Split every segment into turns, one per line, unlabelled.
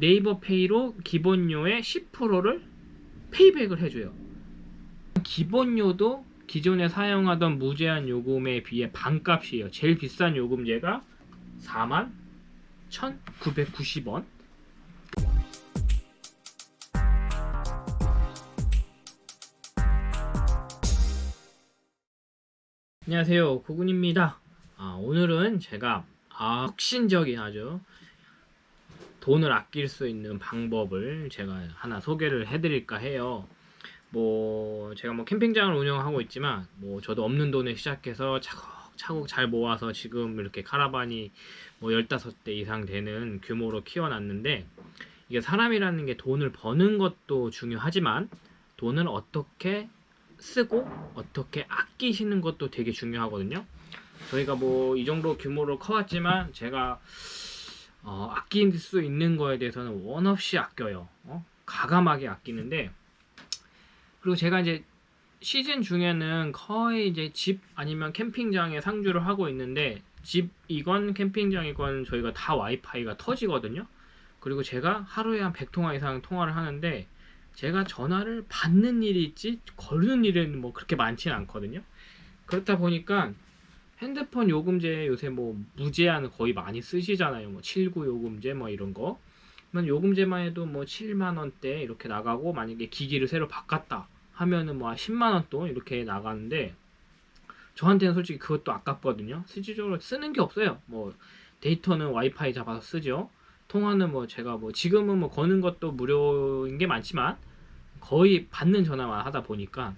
네이버 페이로 기본료의 10%를 페이백을 해줘요. 기본료도 기존에 사용하던 무제한 요금에 비해 반값이에요. 제일 비싼 요금제가 4만 1,990원. 안녕하세요. 구군입니다. 아, 오늘은 제가 아, 혁신적인 아주 돈을 아낄 수 있는 방법을 제가 하나 소개를 해드릴까 해요. 뭐 제가 뭐 캠핑장을 운영하고 있지만 뭐 저도 없는 돈에 시작해서 차곡차곡 잘 모아서 지금 이렇게 카라반이 뭐 15대 이상 되는 규모로 키워놨는데 이게 사람이라는 게 돈을 버는 것도 중요하지만 돈을 어떻게 쓰고 어떻게 아끼시는 것도 되게 중요하거든요. 저희가 뭐 이 정도 규모로 커왔지만 제가 어, 아낄 수 있는 거에 대해서는 원 없이 아껴요. 어? 가감하게 아끼는데 그리고 제가 이제 시즌 중에는 거의 이제 집 아니면 캠핑장에 상주를 하고 있는데 집이건 캠핑장이건 저희가 다 와이파이가 터지거든요. 그리고 제가 하루에 한 100통화 이상 통화를 하는데 제가 전화를 받는 일이 있지 거르는 일은 뭐 그렇게 많지는 않거든요. 그렇다 보니까 핸드폰 요금제 요새 뭐 무제한 거의 많이 쓰시잖아요. 뭐 79 요금제 뭐 이런 거. 그러면 요금제만 해도 뭐 7만 원대 이렇게 나가고 만약에 기기를 새로 바꿨다 하면은 뭐 10만 원돈 이렇게 나가는데 저한테는 솔직히 그것도 아깝거든요. 실질적으로 쓰는 게 없어요. 뭐 데이터는 와이파이 잡아서 쓰죠. 통화는 뭐 제가 뭐 지금은 뭐 거는 것도 무료인 게 많지만 거의 받는 전화만 하다 보니까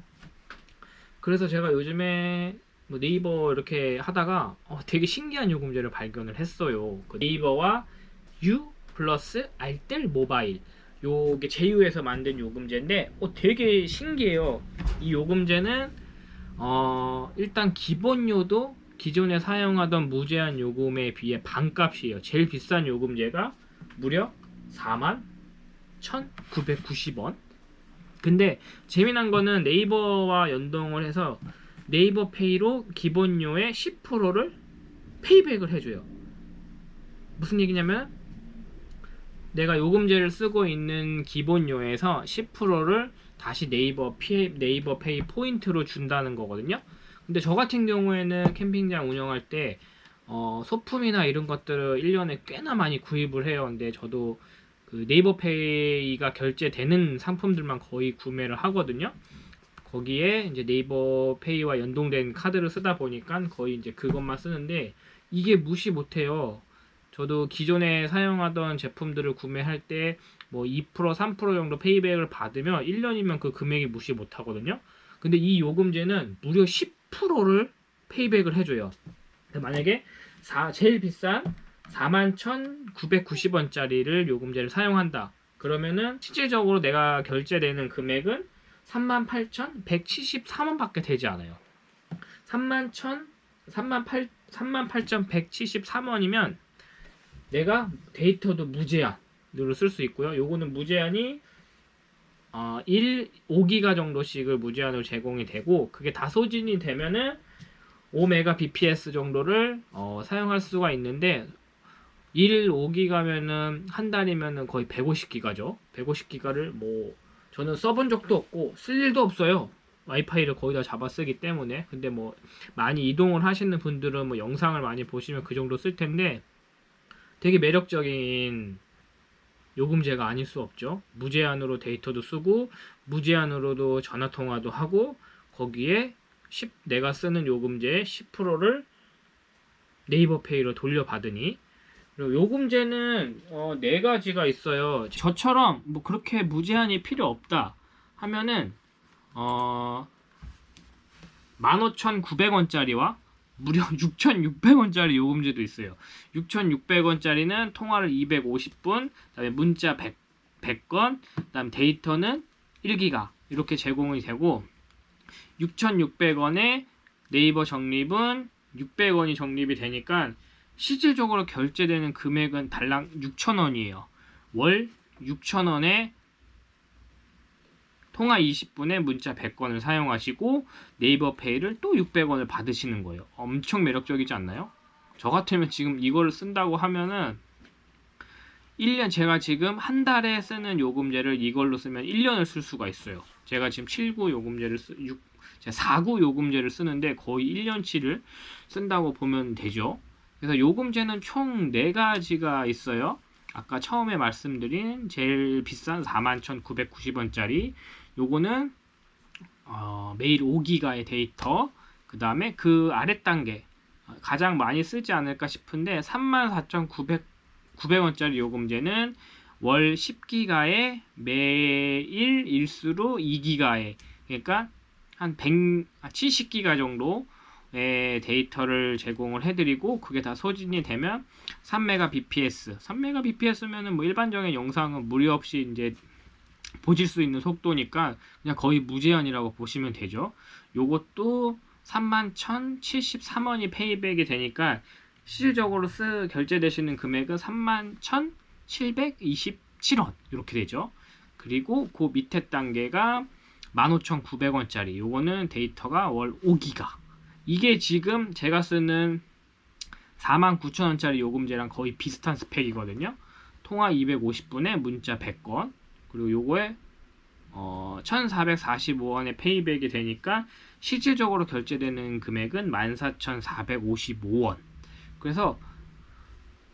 그래서 제가 요즘에 뭐 네이버 이렇게 하다가 어, 되게 신기한 요금제를 발견을 했어요. 그 네이버와 U 플러스 알뜰 모바일 요게 제휴해서 만든 요금제인데 어, 되게 신기해요. 이 요금제는 어, 일단 기본료도 기존에 사용하던 무제한 요금에 비해 반값이에요. 제일 비싼 요금제가 무려 4만 1,990원. 근데 재미난 거는 네이버와 연동을 해서 네이버 페이로 기본료의 10%를 payback을 해줘요. 무슨 얘기냐면 내가 요금제를 쓰고 있는 기본료에서 10%를 다시 네이버 페이, 네이버 페이 포인트로 준다는 거거든요. 근데 저 같은 경우에는 캠핑장 운영할 때 어, 소품이나 이런 것들을 1년에 꽤나 많이 구입을 해요. 근데 저도 그 네이버 페이가 결제되는 상품들만 거의 구매를 하거든요. 거기에 이제 네이버 페이와 연동된 카드를 쓰다 보니까 거의 이제 그것만 쓰는데 이게 무시 못해요. 저도 기존에 사용하던 제품들을 구매할 때 뭐 2% 3% 정도 페이백을 받으면 1년이면 그 금액이 무시 못하거든요. 근데 이 요금제는 무려 10%를 페이백을 해줘요. 만약에 4, 제일 비싼 41,990원짜리를 요금제를 사용한다. 그러면은 실질적으로 내가 결제되는 금액은 38,173원 밖에 되지 않아요. 31,000 38 38,173원이면 내가 데이터도 무제한으로 쓸 수 있고요. 요거는 무제한이 어, 1, 5기가 정도씩을 무제한으로 제공이 되고 그게 다 소진이 되면은 5메가bps 정도를 어, 사용할 수가 있는데 1, 5기가면은 한 달이면은 거의 150기가죠. 150기가를 뭐 저는 써본 적도 없고 쓸 일도 없어요. 와이파이를 거의 다 잡아 쓰기 때문에 근데 뭐 많이 이동을 하시는 분들은 뭐 영상을 많이 보시면 그 정도 쓸 텐데 되게 매력적인 요금제가 아닐 수 없죠. 무제한으로 데이터도 쓰고 무제한으로도 전화 통화도 하고 거기에 10, 내가 쓰는 요금제의 10%를 네이버 페이로 돌려받으니 그리고 요금제는 어, 네 가지가 있어요. 저처럼 뭐 그렇게 무제한이 필요 없다 하면은 어 15,900원짜리와 무려 6,600원짜리 요금제도 있어요. 6,600원짜리는 통화를 250분, 그다음에 문자 100, 100건, 그다음 데이터는 1기가 이렇게 제공이 되고 6,600원에 네이버 적립은 600원이 적립이 되니까 실질적으로 결제되는 금액은 달랑 6,000원이에요. 월 6,000원에 통화 20분에 문자 100건을 사용하시고 네이버 페이를 또 600원을 받으시는 거예요. 엄청 매력적이지 않나요? 저 같으면 지금 이거를 쓴다고 하면은 1년 제가 지금 한 달에 쓰는 요금제를 이걸로 쓰면 1년을 쓸 수가 있어요. 제가 지금 79 요금제를 쓰 6, 제가 49 요금제를 쓰는데 거의 1년치를 쓴다고 보면 되죠. 그래서 요금제는 총 4가지가 있어요. 아까 처음에 말씀드린 제일 비싼 41,990원짜리. 요거는 어, 매일 5기가의 데이터. 그 다음에 그 아래 단계 가장 많이 쓰지 않을까 싶은데 34,900원짜리 요금제는 월 10기가에 매일 일수로 2기가에. 그러니까 한 100, 70기가 정도의 데이터를 제공을 해드리고 그게 다 소진이 되면 3메가bps 3메가bps면은 뭐 일반적인 영상은 무리 없이 이제 보실 수 있는 속도니까 그냥 거의 무제한이라고 보시면 되죠. 요것도 31,073원이 페이백이 되니까 실질적으로 쓰 결제되시는 금액은 31,727원 이렇게 되죠. 그리고 그 밑에 단계가 15,900원짜리 요거는 데이터가 월 5기가 이게 지금 제가 쓰는 49,000원짜리 요금제랑 거의 비슷한 스펙이거든요. 통화 250분에 문자 100건 그리고 요거에 어, 1445원의 페이백이 되니까 실질적으로 결제되는 금액은 14,455원. 그래서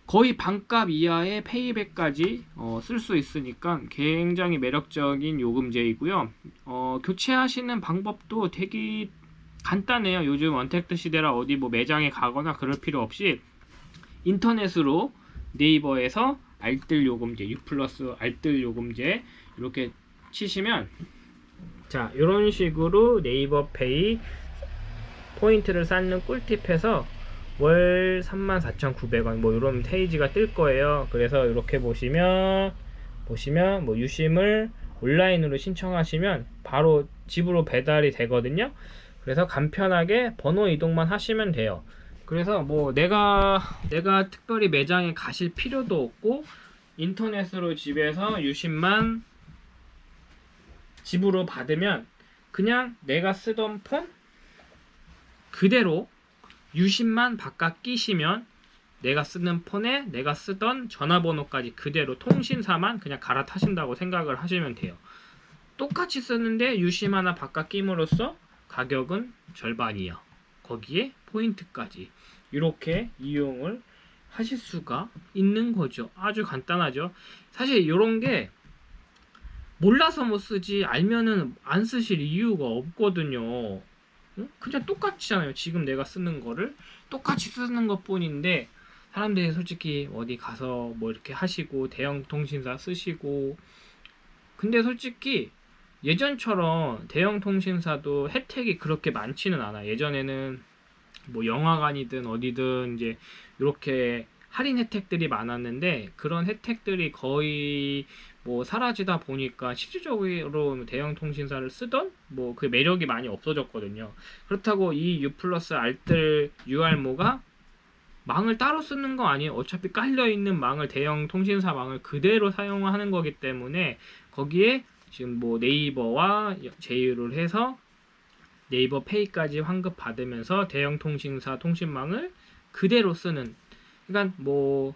거의 반값 이하의 페이백까지 어, 쓸 수 있으니까 굉장히 매력적인 요금제이고요. 어, 교체하시는 방법도 되게 간단해요. 요즘 원택트 시대라 어디 뭐 매장에 가거나 그럴 필요 없이 인터넷으로 네이버에서 알뜰 요금제, U 플러스 알뜰 요금제 이렇게 치시면 자 이런 식으로 네이버 페이 포인트를 쌓는 꿀팁에서 월 34,900원 뭐 이런 페이지가 뜰 거예요. 그래서 이렇게 보시면 보시면 뭐 유심을 온라인으로 신청하시면 바로 집으로 배달이 되거든요. 그래서 간편하게 번호 이동만 하시면 돼요. 그래서 뭐 내가 내가 특별히 매장에 가실 필요도 없고 인터넷으로 집에서 유심만 집으로 받으면 그냥 내가 쓰던 폰 그대로 유심만 바깥 끼시면 내가 쓰는 폰에 내가 쓰던 전화번호까지 그대로 통신사만 그냥 갈아타신다고 생각을 하시면 돼요. 똑같이 쓰는데 유심 하나 바깥 끼므로써 가격은 절반이요. 거기에 포인트까지 이렇게 이용을 하실 수가 있는 거죠. 아주 간단하죠. 사실 이런 게 몰라서 못 쓰지 알면은 안 쓰실 이유가 없거든요. 응? 그냥 똑같잖아요. 지금 내가 쓰는 거를 똑같이 쓰는 것 뿐인데 사람들이 솔직히 어디 가서 뭐 이렇게 하시고 대형 통신사 쓰시고 근데 솔직히 예전처럼 대형 통신사도 혜택이 그렇게 많지는 않아. 예전에는 뭐 영화관이든 어디든 이제 이렇게 할인 혜택들이 많았는데 그런 혜택들이 거의 뭐 사라지다 보니까 실질적으로 대형 통신사를 쓰던 뭐 그 매력이 많이 없어졌거든요. 그렇다고 이 U 플러스 알뜰 UR모가 망을 따로 쓰는 거 아니에요. 어차피 깔려 있는 망을 대형 통신사 망을 그대로 사용하는 거기 때문에 거기에 지금 뭐 네이버와 제휴를 해서 네이버 페이까지 환급 받으면서 대형 통신사 통신망을 그대로 쓰는 그러니까 뭐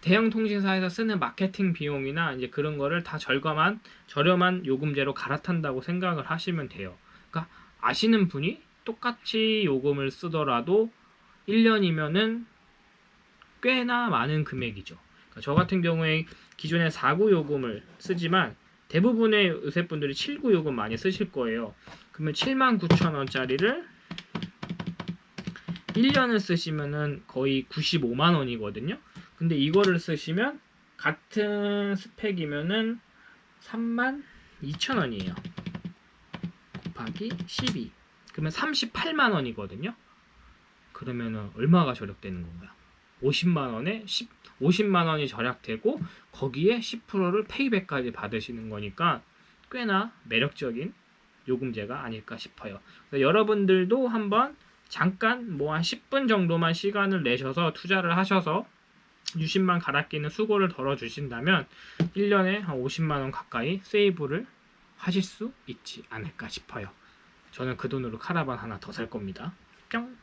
대형 통신사에서 쓰는 마케팅 비용이나 이제 그런 거를 다 절감한 저렴한 요금제로 갈아탄다고 생각을 하시면 돼요. 그러니까 아시는 분이 똑같이 요금을 쓰더라도 1년이면은 꽤나 많은 금액이죠. 그러니까 저 같은 경우에 기존에 4구 요금을 쓰지만 대부분의 의사분들이 7구 요금 많이 쓰실 거예요. 그러면 79,000원짜리를 1년을 쓰시면은 거의 95만 원이거든요. 근데 이거를 쓰시면 같은 스펙이면은 3만 2천 원이에요. 곱하기 12. 그러면 38만 원이거든요. 그러면은 얼마가 절약되는 건가요? 50만 원에 10, 50만 원이 절약되고 거기에 10%를 페이백까지 받으시는 거니까 꽤나 매력적인 요금제가 아닐까 싶어요. 여러분들도 한번 잠깐 뭐 한 10분 정도만 시간을 내셔서 투자를 하셔서 유심만 갈아 끼는 수고를 덜어 주신다면 1년에 한 50만 원 가까이 세이브를 하실 수 있지 않을까 싶어요. 저는 그 돈으로 카라반 하나 더 살 겁니다. 뿅!